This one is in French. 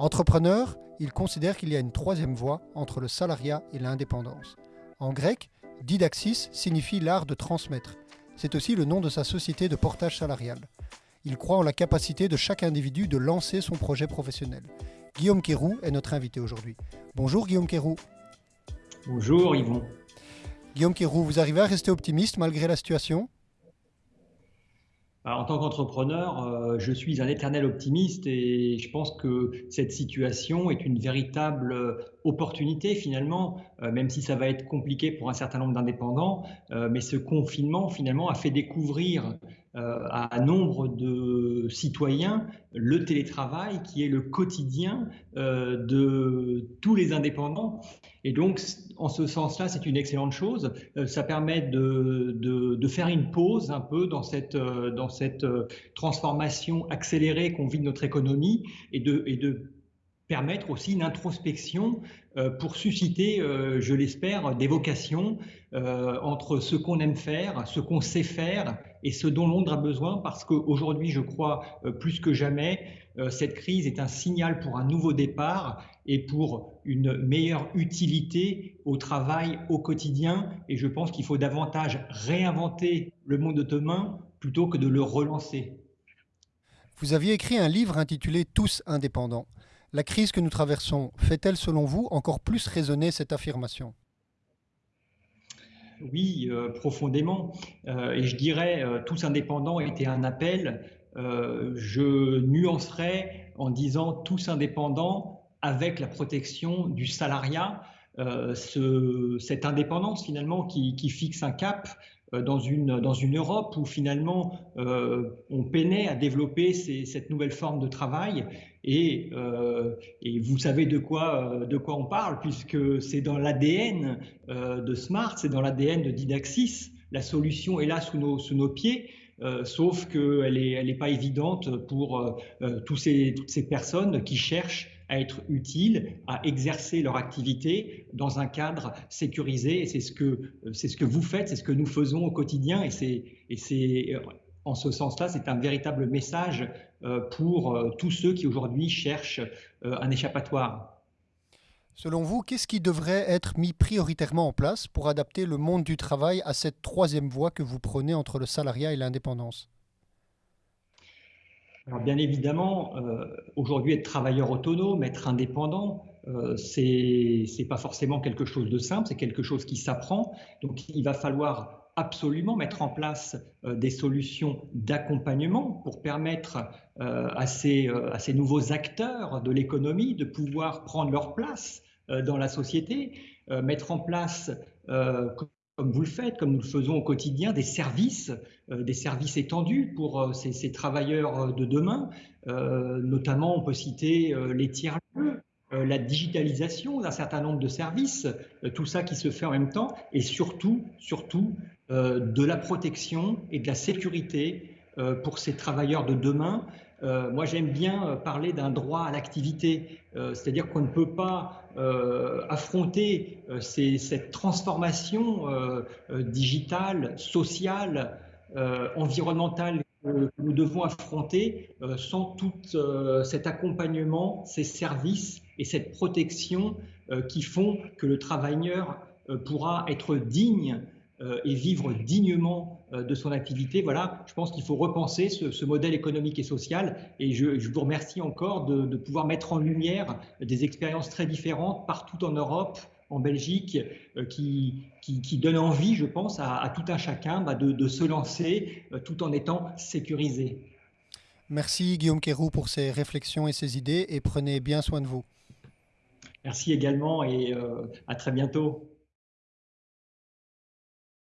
Entrepreneur, il considère qu'il y a une troisième voie entre le salariat et l'indépendance. En grec, didaxis signifie l'art de transmettre. C'est aussi le nom de sa société de portage salarial. Il croit en la capacité de chaque individu de lancer son projet professionnel. Guillaume Kérou est notre invité aujourd'hui. Bonjour Guillaume Kérou. Bonjour Yvon. Guillaume Kérou, vous arrivez à rester optimiste malgré la situation? En tant qu'entrepreneur, euh, je suis un éternel optimiste et je pense que cette situation est une véritable euh, opportunité finalement, euh, même si ça va être compliqué pour un certain nombre d'indépendants. mais ce confinement finalement a fait découvrir à un nombre de citoyens le télétravail qui est le quotidien de tous les indépendants. Et donc, en ce sens-là, c'est une excellente chose. ça permet de, de, faire une pause un peu dans cette, dans cette euh, transformation accélérée qu'on vit de notre économie et de permettre aussi une introspection euh, pour susciter, euh, je l'espère, des vocations entre ce qu'on aime faire, ce qu'on sait faire et ce dont Londres a besoin, parce qu'aujourd'hui, je crois, plus que jamais, cette crise est un signal pour un nouveau départ et pour une meilleure utilité au travail au quotidien. Et je pense qu'il faut davantage réinventer le monde de demain plutôt que de le relancer. Vous aviez écrit un livre intitulé Tous indépendants. La crise que nous traversons fait-elle, selon vous, encore plus résonner cette affirmation? Oui, euh, profondément. Euh, et je dirais, euh, Tous indépendants était un appel. je nuancerais en disant Tous indépendants avec la protection du salariat. Ce, cette indépendance finalement qui, fixe un cap, dans une, dans une Europe où finalement euh, on peinait à développer cette nouvelle forme de travail. Et, euh, vous savez de quoi, de quoi on parle, puisque c'est dans l'ADN de Smart, c'est dans l'ADN de Didaxis. La solution est là sous nos, sous nos pieds. sauf qu'elle n'est elle est pas évidente pour toutes ces personnes qui cherchent à être utiles, à exercer leur activité dans un cadre sécurisé. C'est ce que, c'est ce que vous faites, c'est ce que nous faisons au quotidien. Et c'est, et c'est en ce sens-là, c'est un véritable message euh, pour euh, tous ceux qui aujourd'hui cherchent euh, un échappatoire. Selon vous, qu'est-ce qui devrait être mis prioritairement en place pour adapter le monde du travail à cette troisième voie que vous prenez entre le salariat et l'indépendance? Alors bien évidemment, euh, aujourd'hui être travailleur autonome, être indépendant, euh, c'est pas forcément quelque chose de simple, c'est quelque chose qui s'apprend. Donc il va falloir absolument mettre en place euh, des solutions d'accompagnement pour permettre euh, à, ces, à ces nouveaux acteurs de l'économie de pouvoir prendre leur place dans la société, mettre en place comme vous le faites, comme nous le faisons au quotidien, des services, euh, des services étendus pour euh, ces, travailleurs euh, de demain. notamment, on peut citer les tiers-lieux, la digitalisation d'un certain nombre de services, tout ça qui se fait en même temps, et surtout, surtout, de la protection et de la sécurité pour ces travailleurs de demain. Moi, j'aime bien parler d'un droit à l'activité, c'est-à-dire qu'on ne peut pas euh, affronter euh, cette transformation euh, digitale, sociale, environnementale que nous devons affronter sans tout cet accompagnement, ces services et cette protection qui font que le travailleur pourra être digne et vivre dignement euh, de son activité. Voilà, je pense qu'il faut repenser ce, modèle économique et social. Et je, vous remercie encore de, pouvoir mettre en lumière des expériences très différentes partout en Europe, en Belgique, euh, qui, qui, donnent envie, je pense, à, tout un chacun bah, de, se lancer euh, tout en étant sécurisé. Merci Guillaume Kérou pour ces réflexions et ces idées et prenez bien soin de vous. Merci également et à très bientôt.